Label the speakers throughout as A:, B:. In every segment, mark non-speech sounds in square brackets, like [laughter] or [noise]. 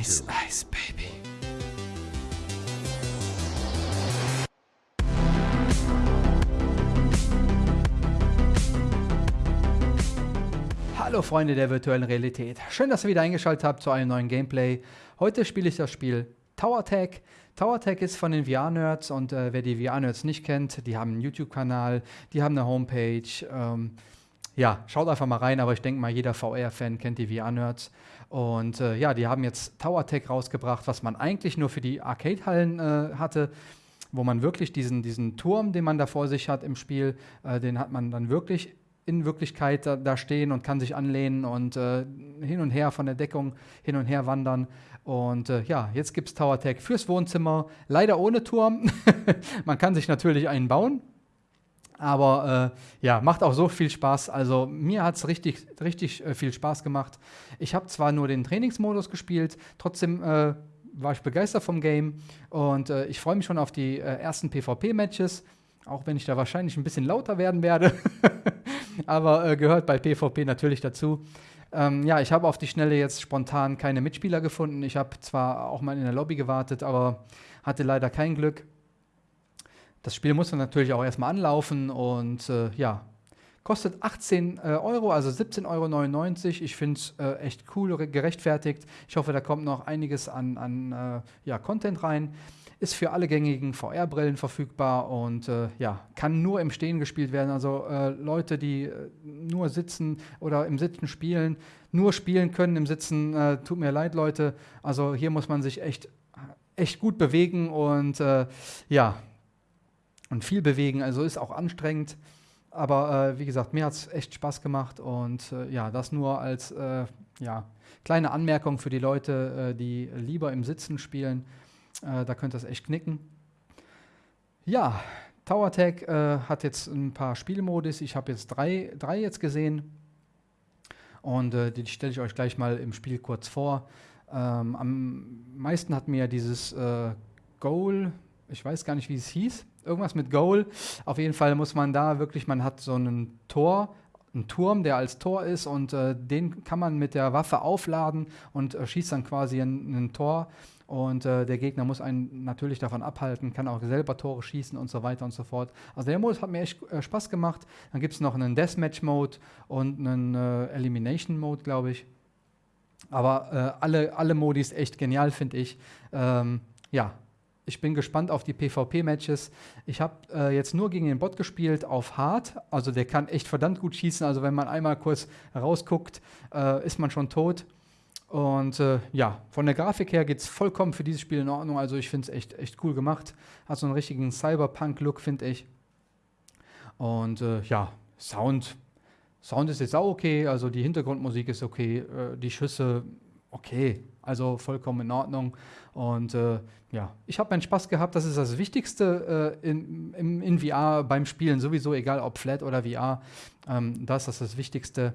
A: Ice, Ice, Baby. Hallo Freunde der virtuellen Realität. Schön, dass ihr wieder eingeschaltet habt zu einem neuen Gameplay. Heute spiele ich das Spiel Tower Tag. Tower Tag ist von den VR-Nerds und äh, wer die VR-Nerds nicht kennt, die haben einen YouTube-Kanal, die haben eine Homepage. Ähm, ja, schaut einfach mal rein, aber ich denke mal, jeder VR-Fan kennt die VR-Nerds. Und äh, ja, die haben jetzt Tower Tech rausgebracht, was man eigentlich nur für die Arcade-Hallen äh, hatte, wo man wirklich diesen, diesen Turm, den man da vor sich hat im Spiel, äh, den hat man dann wirklich in Wirklichkeit da, da stehen und kann sich anlehnen und äh, hin und her von der Deckung hin und her wandern. Und äh, ja, jetzt gibt es Tower Tech fürs Wohnzimmer, leider ohne Turm. [laughs] man kann sich natürlich einen bauen, aber äh, ja, macht auch so viel Spaß. Also mir hat es richtig, richtig äh, viel Spaß gemacht. Ich habe zwar nur den Trainingsmodus gespielt, trotzdem äh, war ich begeistert vom Game und äh, ich freue mich schon auf die äh, ersten PvP-Matches, auch wenn ich da wahrscheinlich ein bisschen lauter werden werde. [laughs] aber äh, gehört bei PvP natürlich dazu. Ähm, ja, ich habe auf die Schnelle jetzt spontan keine Mitspieler gefunden. Ich habe zwar auch mal in der Lobby gewartet, aber hatte leider kein Glück. Das Spiel muss dann natürlich auch erstmal anlaufen und äh, ja, kostet 18 äh, Euro, also 17,99 Euro. Ich finde es äh, echt cool, gerechtfertigt. Ich hoffe, da kommt noch einiges an, an äh, ja, Content rein. Ist für alle gängigen VR-Brillen verfügbar und äh, ja, kann nur im Stehen gespielt werden. Also äh, Leute, die nur sitzen oder im Sitzen spielen, nur spielen können im Sitzen, tut mir leid, Leute. Also hier muss man sich echt, echt gut bewegen und ja, und viel bewegen, also ist auch anstrengend. Aber äh, wie gesagt, mir hat es echt Spaß gemacht und äh, ja, das nur als äh, ja, kleine Anmerkung für die Leute, äh, die lieber im Sitzen spielen. Äh, da könnte das echt knicken. Ja, Tower Tag äh, hat jetzt ein paar Spielmodis. Ich habe jetzt drei, drei jetzt gesehen und die stelle ich euch gleich mal im Spiel kurz vor. Ähm, am meisten hat mir dieses Goal, ich weiß gar nicht, wie es hieß, irgendwas mit Goal. Auf jeden Fall muss man da wirklich, man hat so einen Tor, einen Turm, der als Tor ist und äh, den kann man mit der Waffe aufladen und äh, schießt dann quasi ein, ein Tor. Und äh, der Gegner muss einen natürlich davon abhalten, kann auch selber Tore schießen und so weiter und so fort. Also der Modus hat mir echt äh, Spaß gemacht. Dann gibt es noch einen Deathmatch-Mode und einen äh, Elimination-Mode, glaube ich. Aber äh, alle, alle Modis echt genial, finde ich. Ähm, ja, ich bin gespannt auf die PvP-Matches. Ich habe äh, jetzt nur gegen den Bot gespielt auf Hard. Also der kann echt verdammt gut schießen. Also wenn man einmal kurz rausguckt, äh, ist man schon tot. Und äh, ja, von der Grafik her geht es vollkommen für dieses Spiel in Ordnung. Also ich finde es echt, echt cool gemacht. Hat so einen richtigen Cyberpunk-Look, finde ich. Und äh, ja, Sound. Sound ist jetzt auch okay. Also die Hintergrundmusik ist okay. Äh, die Schüsse okay. Also vollkommen in Ordnung. Und äh, ja, ich habe meinen Spaß gehabt. Das ist das Wichtigste äh, in, in, in, VR beim Spielen, sowieso, egal ob Flat oder VR. Ähm, das ist das Wichtigste.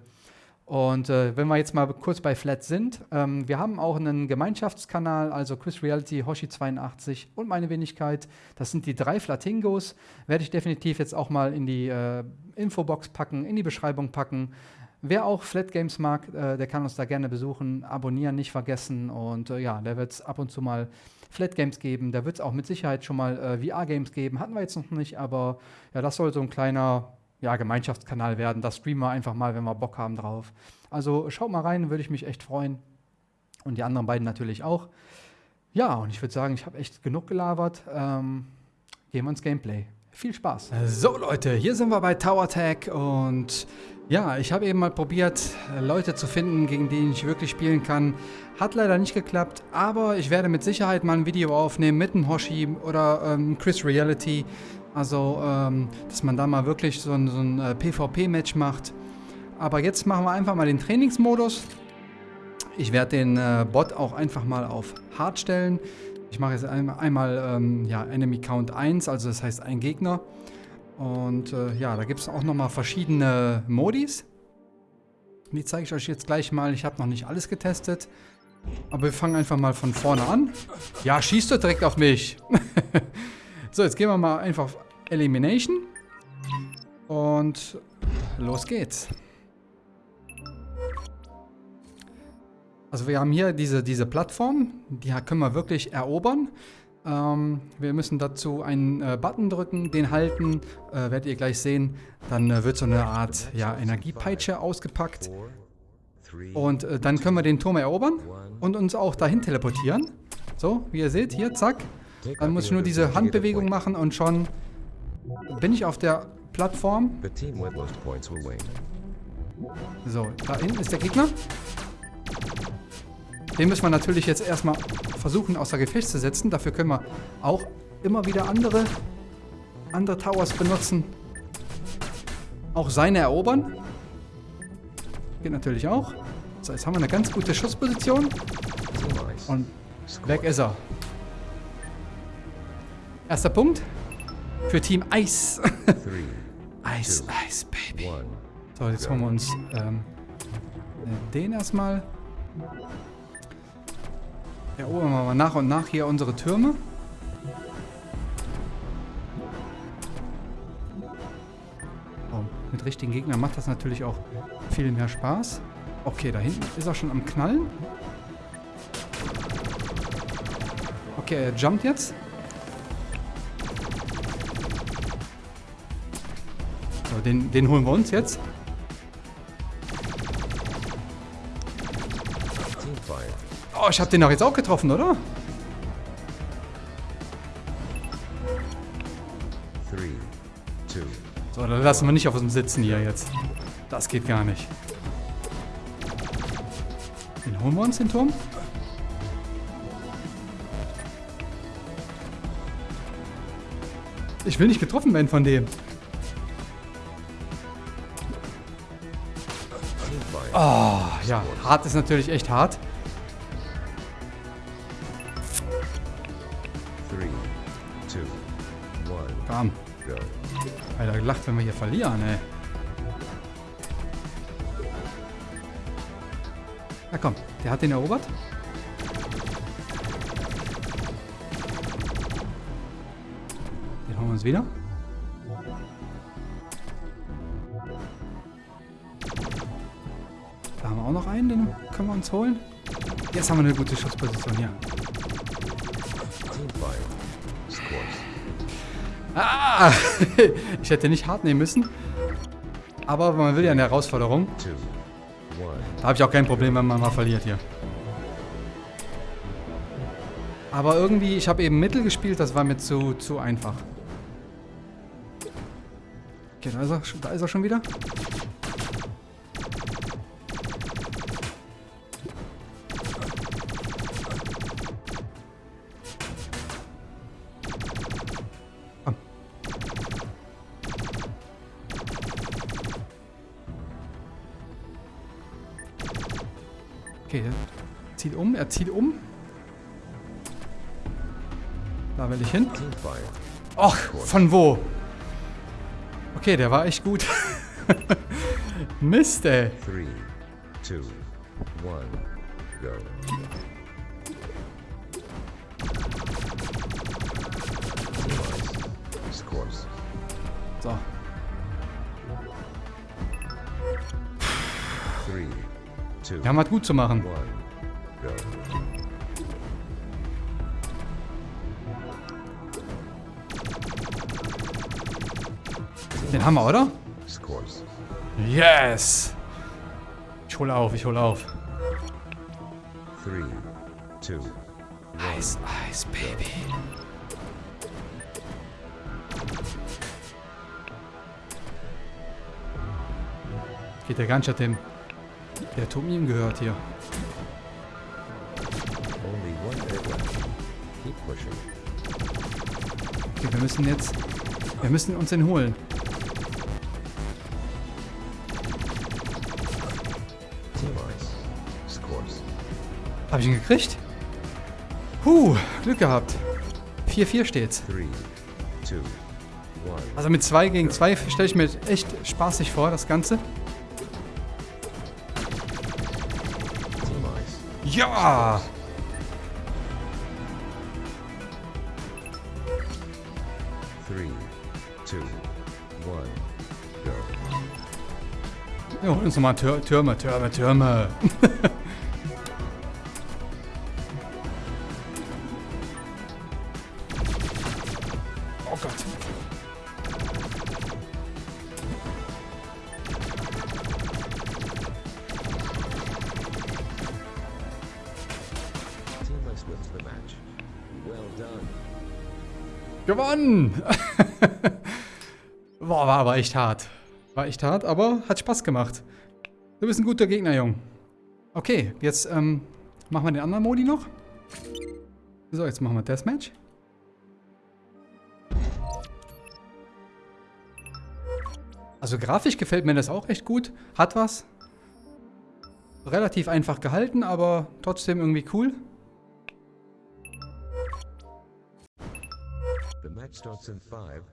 A: Und äh, wenn wir jetzt mal kurz bei Flat sind, ähm, wir haben auch einen Gemeinschaftskanal, also Chris Reality, Hoshi82 und meine Wenigkeit. Das sind die drei Flatingos. Werde ich definitiv jetzt auch mal in die äh, Infobox packen, in die Beschreibung packen. Wer auch Flat Games mag, äh, der kann uns da gerne besuchen. Abonnieren nicht vergessen. Und äh, ja, da wird es ab und zu mal Flat Games geben. Da wird es auch mit Sicherheit schon mal äh, VR-Games geben. Hatten wir jetzt noch nicht, aber ja, das soll so ein kleiner ja, Gemeinschaftskanal werden. Das streamen wir einfach mal, wenn wir Bock haben drauf. Also schaut mal rein, würde ich mich echt freuen. Und die anderen beiden natürlich auch. Ja, und ich würde sagen, ich habe echt genug gelabert. Ähm, gehen wir ins Gameplay. Viel Spaß. So Leute, hier sind wir bei Tower Tag und ja, ich habe eben mal probiert, Leute zu finden, gegen die ich wirklich spielen kann. Hat leider nicht geklappt, aber ich werde mit Sicherheit mal ein Video aufnehmen mit einem Hoshi oder ähm, Chris Reality. Also, ähm, dass man da mal wirklich so ein, so ein äh, PvP-Match macht. Aber jetzt machen wir einfach mal den Trainingsmodus. Ich werde den äh, Bot auch einfach mal auf Hard stellen. Ich mache jetzt einmal, einmal ähm, ja, Enemy Count 1, also das heißt ein Gegner. Und äh, ja, da gibt es auch nochmal verschiedene Modis. Die zeige ich euch jetzt gleich mal. Ich habe noch nicht alles getestet. Aber wir fangen einfach mal von vorne an. Ja, schießt du direkt auf mich. [laughs] so, jetzt gehen wir mal einfach auf Elimination. Und los geht's. Also wir haben hier diese, diese Plattform, die können wir wirklich erobern. Ähm, wir müssen dazu einen äh, Button drücken, den halten, äh, werdet ihr gleich sehen. Dann äh, wird so eine Art ja, Energiepeitsche ausgepackt. Und äh, dann können wir den Turm erobern und uns auch dahin teleportieren. So, wie ihr seht, hier, zack. Dann muss ich nur diese Handbewegung machen und schon bin ich auf der Plattform. So, da hinten ist der Gegner. Den müssen wir natürlich jetzt erstmal versuchen außer Gefecht zu setzen. Dafür können wir auch immer wieder andere, andere Towers benutzen. Auch seine erobern. Geht natürlich auch. So, jetzt haben wir eine ganz gute Schussposition. Und weg ist er. Erster Punkt für Team Eis. [laughs] Eis, Eis, Baby. So, jetzt holen wir uns ähm, den erstmal. Erobern wir mal nach und nach hier unsere Türme. Oh, mit richtigen Gegnern macht das natürlich auch viel mehr Spaß. Okay, da hinten ist er schon am Knallen. Okay, er jumpt jetzt. So, den, den holen wir uns jetzt. Oh, ich habe den doch jetzt auch getroffen, oder? So, dann lassen wir nicht auf uns sitzen hier jetzt. Das geht gar nicht. Den holen wir uns, den Turm. Ich will nicht getroffen werden von dem. Oh, ja, hart ist natürlich echt hart. Gelacht, wenn wir hier verlieren, ey. Na komm, der hat den erobert. Den holen wir uns wieder. Da haben wir auch noch einen, den können wir uns holen. Jetzt haben wir eine gute Schussposition hier. Ah! [laughs] ich hätte nicht hart nehmen müssen. Aber man will ja eine Herausforderung. Da habe ich auch kein Problem, wenn man mal verliert hier. Aber irgendwie, ich habe eben Mittel gespielt, das war mir zu, zu einfach. Okay, da ist, er, da ist er schon wieder. Er zieht um. Da will ich hin. Och, von wo? Okay, der war echt gut. [laughs] Mist, ey. 3, 2, 1, go. So. 3, wir haben was gut zu machen. Den haben wir, oder? Yes! Ich hole auf, ich hole auf. Eis, Eis, Baby. Geht der ganz dem der Turm ihm gehört hier. Okay, wir müssen jetzt... Wir müssen uns den holen. Habe ich ihn gekriegt? Puh, Glück gehabt. 4-4 steht's. Also mit 2 gegen 2 stelle ich mir echt spaßig vor, das Ganze. Ja! Wir holen uns nochmal Tür Türme, Türme, Türme. [laughs] Gewonnen! [laughs] Boah, war aber echt hart. War echt hart, aber hat Spaß gemacht. Du bist ein guter Gegner, Jung. Okay, jetzt ähm, machen wir den anderen Modi noch. So, jetzt machen wir Deathmatch. Also grafisch gefällt mir das auch echt gut. Hat was. Relativ einfach gehalten, aber trotzdem irgendwie cool.
B: The match starts in five,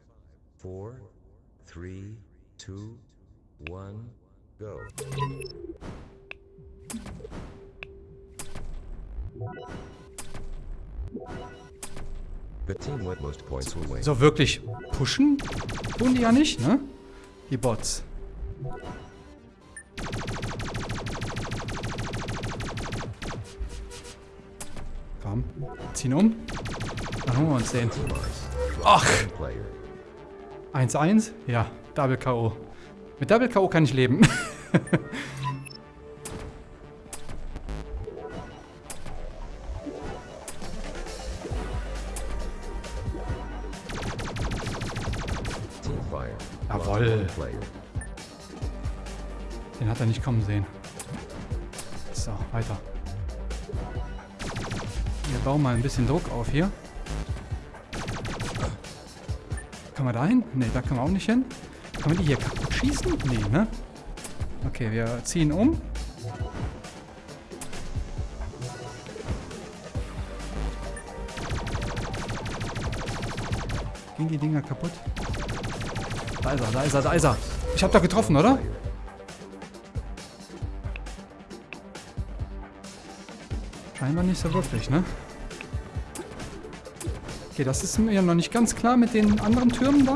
B: four, three, two, one, go. The team with most points will win.
A: So wirklich pushen tun die ja nicht, ne? Die Bots. Komm, ziehen um. Dann holen wir uns den. Ach,
B: Player.
A: 1-1? Ja, Double K.O. Mit Double K.O. kann ich leben. [laughs]
B: Player.
A: Den hat er nicht kommen sehen. Wir bauen mal ein bisschen Druck auf hier. Können wir da hin? Ne, da können wir auch nicht hin. Können wir die hier kaputt schießen? Nee, ne? Okay, wir ziehen um. Gehen die Dinger kaputt? Da ist er, da ist er, da ist er. Ich hab doch getroffen, oder? Scheinbar nicht so wirklich, ne? Okay, das ist mir noch nicht ganz klar mit den anderen Türmen da.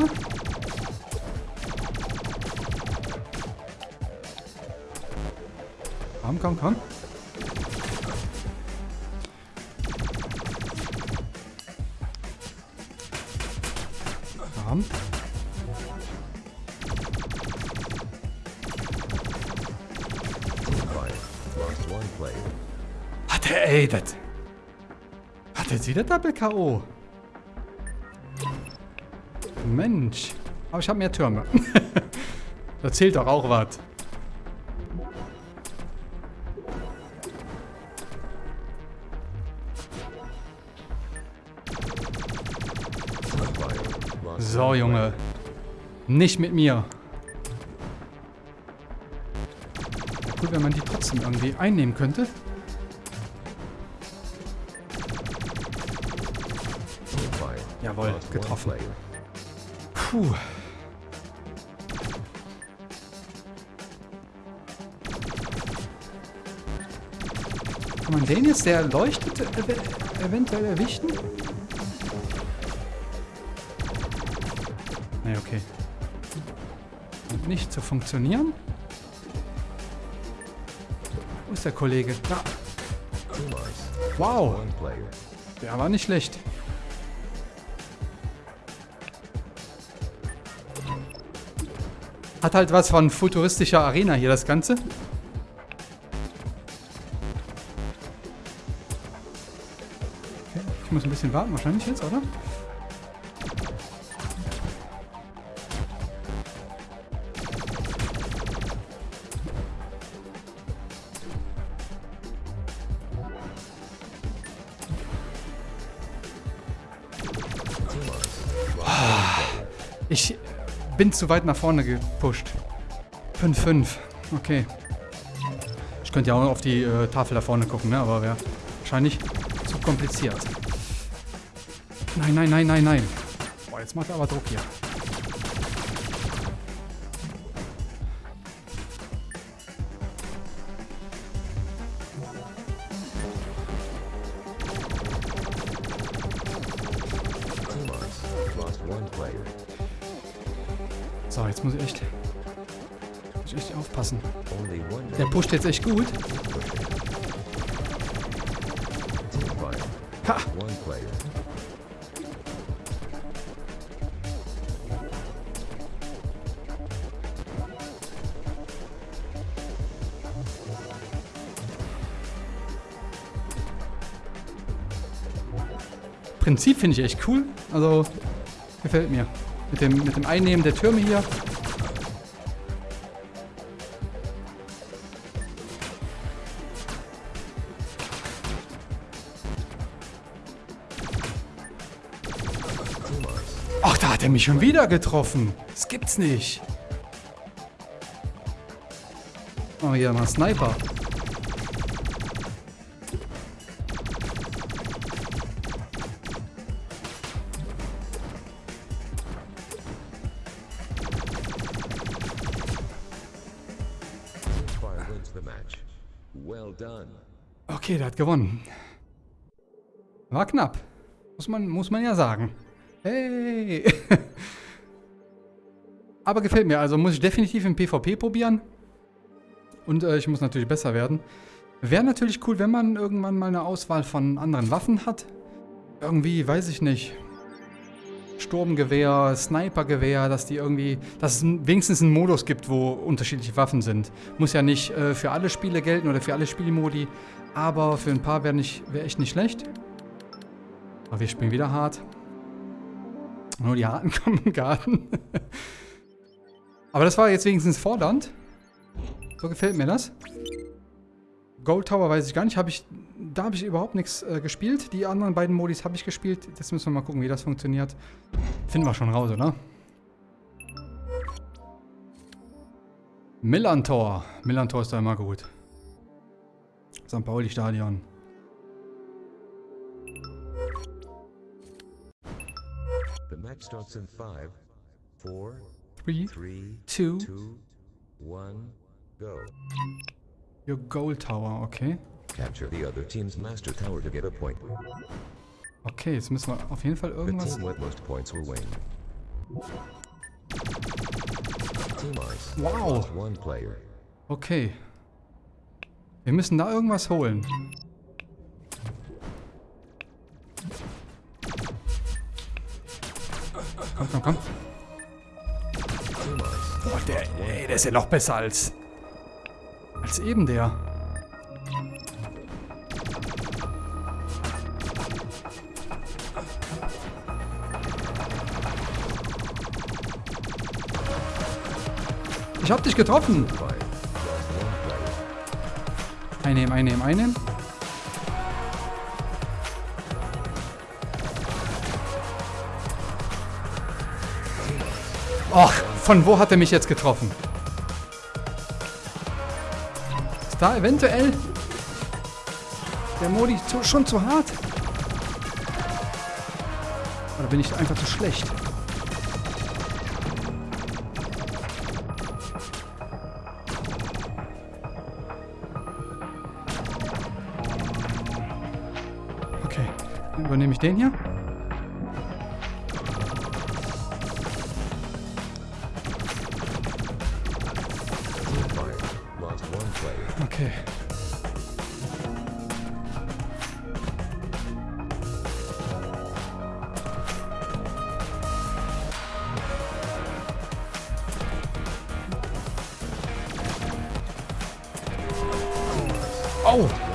A: Komm, komm, komm. Komm. Hat er, ey, das... Hat er wieder Double K.O.? Aber ich habe mehr Türme. [laughs] da zählt doch auch was. So, Junge. Nicht mit mir. Cool, wenn man die trotzdem irgendwie einnehmen könnte. Jawohl, getroffen. Puh. Man den jetzt, der leuchtet, ev eventuell erwischen? Nee, okay. Scheint nicht zu funktionieren. Wo ist der Kollege? Da. Wow, der war nicht schlecht. Hat halt was von futuristischer Arena hier, das Ganze. Muss ein bisschen warten, wahrscheinlich jetzt, oder?
B: Player.
A: Ich bin zu weit nach vorne gepusht. 5-5. Okay. Ich könnte ja auch auf die äh, Tafel da vorne gucken, ne? aber wäre wahrscheinlich zu kompliziert. Nein, nein, nein, nein, nein. Boah, jetzt macht er aber Druck hier. So, jetzt muss ich echt, muss ich echt aufpassen. Der pusht jetzt echt gut. Ha! Prinzip finde ich echt cool. Also, gefällt mir. Mit dem, mit dem Einnehmen der Türme hier. Ach, da hat er mich schon wieder getroffen. Das gibt's nicht. Oh, hier mal Sniper. Okay, der hat gewonnen. War knapp. Muss man, muss man ja sagen. Hey! [laughs] Aber gefällt mir. Also muss ich definitiv im PvP probieren. Und äh, ich muss natürlich besser werden. Wäre natürlich cool, wenn man irgendwann mal eine Auswahl von anderen Waffen hat. Irgendwie, weiß ich nicht. Sturmgewehr, Snipergewehr, dass die irgendwie, dass es wenigstens einen Modus gibt, wo unterschiedliche Waffen sind. Muss ja nicht äh, für alle Spiele gelten oder für alle Spielmodi, aber für ein paar wäre wär echt nicht schlecht. Aber wir spielen wieder hart. Nur die Harten [laughs] kommen im Garten. aber das war jetzt wenigstens fordernd. So gefällt mir das. Gold Tower weiß ich gar nicht. Hab ich, da habe ich überhaupt nichts äh, gespielt. Die anderen beiden Modis habe ich gespielt. Jetzt müssen wir mal gucken, wie das funktioniert. Finden wir schon raus, oder? Millantor. Millantor ist da immer gut. St. Pauli Stadion.
B: The match starts in five, four,
A: 3,
B: three,
A: 2,
B: two, one, go.
A: your Gold Tower. Okay.
B: Capture the other team's master tower to get a point.
A: Okay, jetzt müssen wir auf jeden Fall
B: The
A: irgendwas...
B: team with most points will win.
A: Wow. Okay. Wir müssen da irgendwas holen. Komm, komm, komm. Boah, der, ey, der ist ja noch besser als... Als eben der. Ich hab dich getroffen. Einnehmen, einnehmen, einnehmen. Och, von wo hat er mich jetzt getroffen? Ist da eventuell der Modi zu, schon zu hart? Oder bin ich einfach zu schlecht? Übernehme ich den hier. Okay. Oh!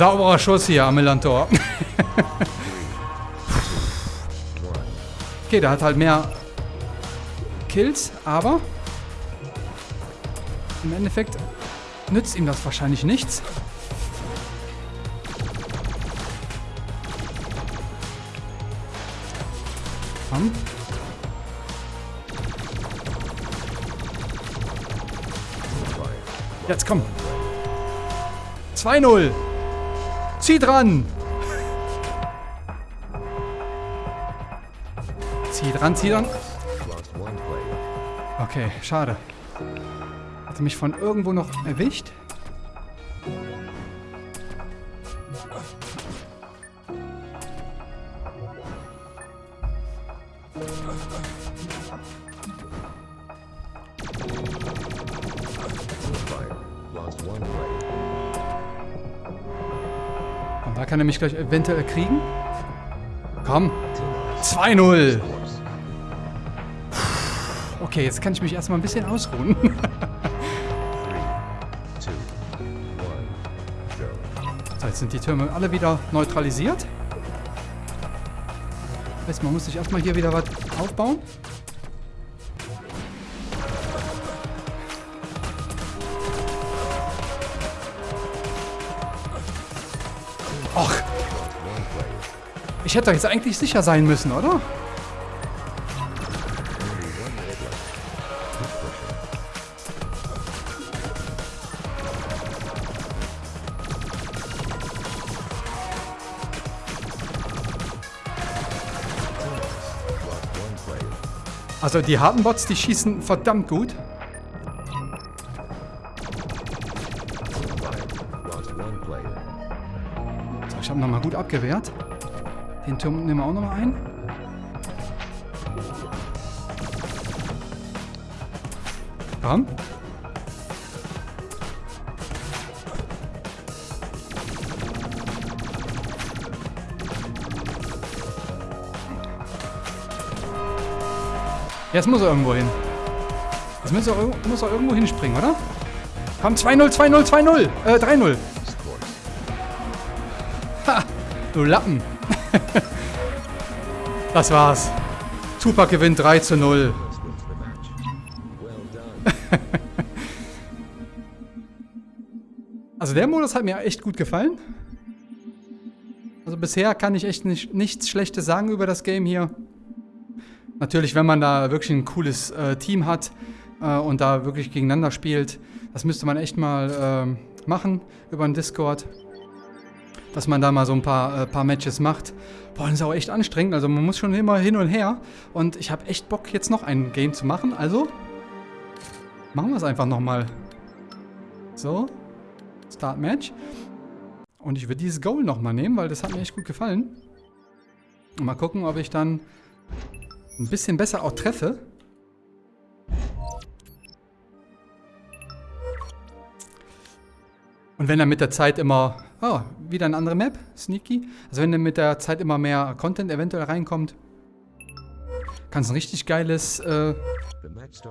A: Sauberer Schuss hier am Millantor.
B: One. [laughs]
A: Okay, der hat halt mehr Kills, aber im Endeffekt nützt ihm das wahrscheinlich nichts. Komm. Jetzt komm. 2-0. Zieh dran. Zieh dran, zieh dran. Okay, schade. Hat er mich von irgendwo noch erwischt? Gleich eventuell kriegen. Komm.
B: Team
A: 2-0.
B: Scores.
A: Okay, jetzt kann ich mich erstmal ein bisschen ausruhen. [laughs] So, jetzt sind die Türme alle wieder neutralisiert. Heißt, man muss sich erstmal hier wieder was aufbauen. Ich hätte doch jetzt eigentlich sicher sein müssen, oder? Also die harten Bots, die schießen verdammt gut. So, ich habe nochmal gut abgewehrt. Den Turm nehmen wir auch nochmal ein. Komm. Jetzt muss er irgendwo hin. Jetzt muss er, muss er irgendwo hinspringen, oder? Komm, 2-0, 2-0, 2-0. Äh, 3-0.
B: Scores.
A: Du Lappen. [laughs] das war's. Tupac gewinnt 3 zu 0.
B: This wins the match. Well done.
A: Also der Modus hat mir echt gut gefallen. Also bisher kann ich echt nicht, nichts Schlechtes sagen über das Game hier. Natürlich, wenn man da wirklich ein cooles äh, Team hat äh, und da wirklich gegeneinander spielt, das müsste man echt mal ähm, machen über den Discord. Dass man da mal so ein paar, äh, paar Matches macht. Boah, das ist auch echt anstrengend. Also man muss schon immer hin und her. Und ich habe echt Bock, jetzt noch ein Game zu machen. Also machen wir es einfach nochmal. So. Start Match. Und ich würde dieses Goal nochmal nehmen, weil das hat mir echt gut gefallen. Und mal gucken, ob ich dann ein bisschen besser auch treffe. Und wenn dann mit der Zeit immer... Oh, wieder eine andere Map. Sneaky. Also wenn dann mit der Zeit immer mehr Content eventuell reinkommt, kann es ein richtig geiles äh,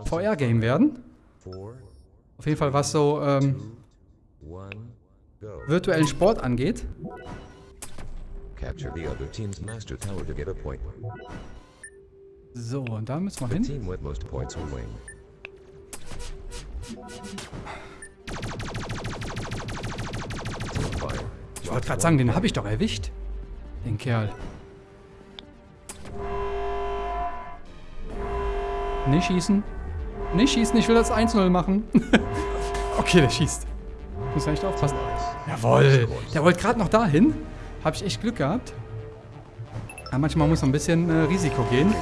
A: VR-Game werden. Auf jeden Fall, was so ähm, virtuellen Sport angeht. So, und da müssen wir hin. Ich wollte gerade sagen, den habe ich doch erwischt. Den Kerl. Nicht schießen. Nicht schießen, ich will das 1-0 machen. [laughs] okay, der schießt. Muss echt aufpassen. Jawohl. Der wollte gerade noch dahin. Habe ich echt Glück gehabt. Ja, manchmal muss man ein bisschen äh, Risiko gehen.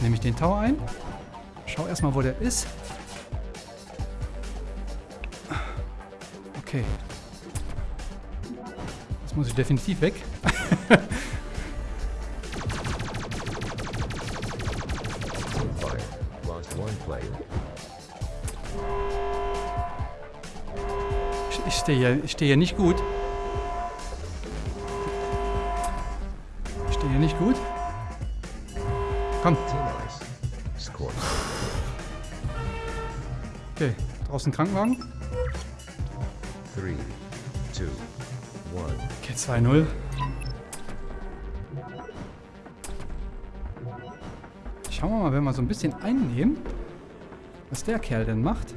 A: Jetzt nehme ich den Tower ein. Schau erstmal, wo der ist. Okay. Jetzt muss ich definitiv weg. Ich, stehe hier, ich stehe hier nicht gut. Okay. Draußen Krankenwagen.
B: Three, two, one.
A: Okay, 2-0. Schauen wir mal, wenn wir so ein bisschen einnehmen, was der Kerl denn macht.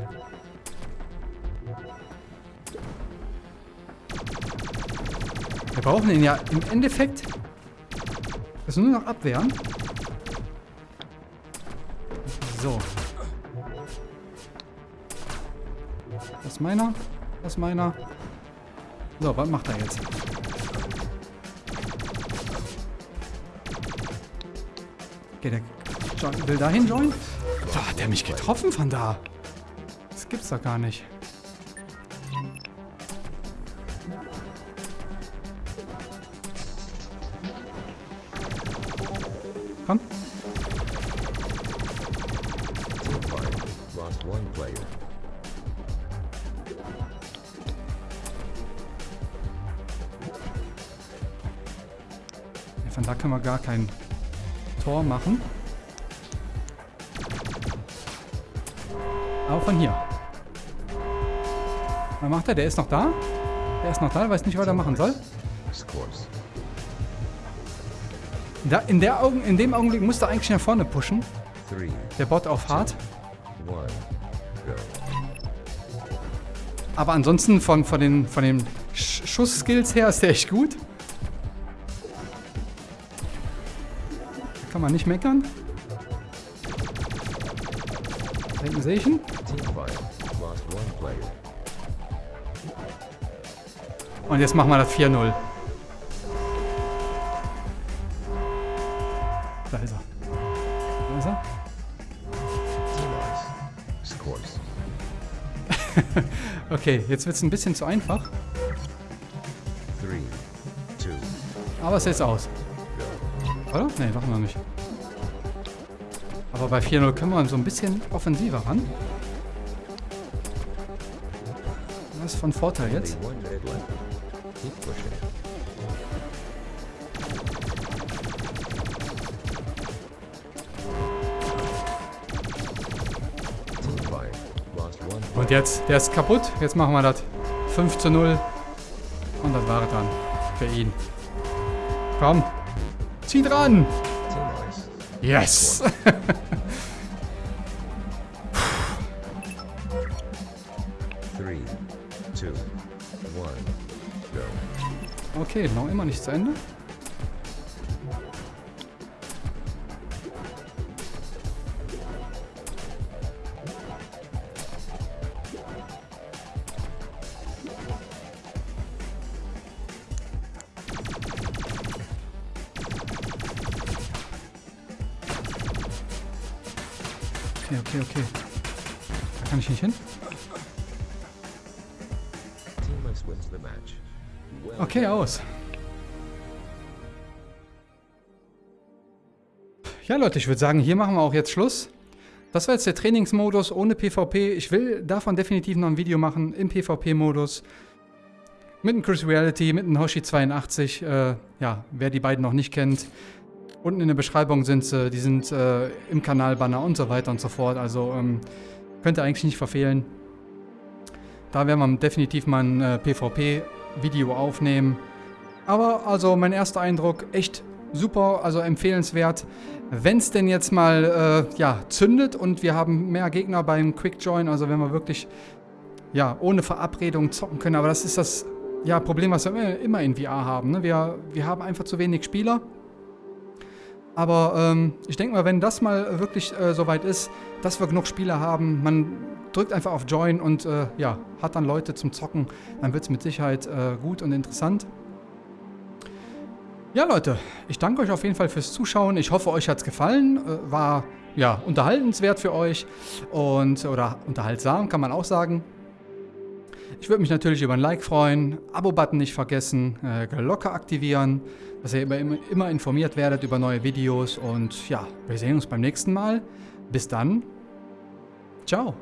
A: Wir brauchen ihn ja im Endeffekt. Das nur noch abwehren. So. Das ist meiner. Das ist meiner. So, was macht er jetzt? Okay, der John will dahin joinen? Da hat er mich getroffen von da. Das gibt's doch gar nicht. Gar kein Tor machen. Aber von hier. Was macht er? Der ist noch da? Der ist noch da, weiß nicht, was er machen soll. Da, in, der Augen, in dem Augenblick musste er eigentlich nach vorne pushen. Der Bot auf hart. Aber ansonsten von, von den, von den Sch Schussskills her ist der echt gut. Man nicht meckern. Da hinten sehe ich ihn. Und jetzt machen wir das 4-0. Da ist er. Da ist er. [laughs] Okay, jetzt wird es ein bisschen zu einfach. Aber es ist aus. Oder? Nee, doch noch nicht. Aber bei 4-0 können wir so ein bisschen offensiver ran. Das ist von Vorteil jetzt. Und jetzt, der ist kaputt. Jetzt machen wir das 5 zu 0. Und das war dann. Für ihn. Komm. Zieh dran.
B: Team ice.
A: Yes. [laughs]
B: Three, two, one, Go.
A: Okay, noch immer nicht zu Ende. Okay, okay, okay. Da kann ich nicht hin. Okay, aus. Ja, Leute, ich würde sagen, hier machen wir auch jetzt Schluss. Das war jetzt der Trainingsmodus ohne PvP. Ich will davon definitiv noch ein Video machen im PvP-Modus. Mit dem Chris Reality, mit dem Hoshi82. Äh, ja, wer die beiden noch nicht kennt. Unten in der Beschreibung sind sie. Die sind äh, im Kanalbanner und so weiter und so fort. Also ähm, könnt ihr eigentlich nicht verfehlen. Da werden wir definitiv mal ein äh, PvP-Video aufnehmen. Aber also mein erster Eindruck echt super, also empfehlenswert. Wenn es denn jetzt mal äh, ja, zündet und wir haben mehr Gegner beim Quick Join, also wenn wir wirklich ja, ohne Verabredung zocken können. Aber das ist das ja, Problem, was wir immer, in VR haben. Ne? Wir, wir haben einfach zu wenig Spieler. Aber ähm, ich denke mal, wenn das mal wirklich äh, soweit ist, dass wir genug Spieler haben, man drückt einfach auf Join und äh, ja, hat dann Leute zum Zocken, dann wird es mit Sicherheit äh, gut und interessant. Ja, Leute, ich danke euch auf jeden Fall fürs Zuschauen. Ich hoffe, euch hat es gefallen. Äh, war ja unterhaltenswert für euch und oder unterhaltsam, kann man auch sagen. Ich würde mich natürlich über ein Like freuen, Abo-Button nicht vergessen, äh, Glocke aktivieren, dass ihr immer, immer, immer informiert werdet über neue Videos und ja, wir sehen uns beim nächsten Mal. Bis dann. Ciao.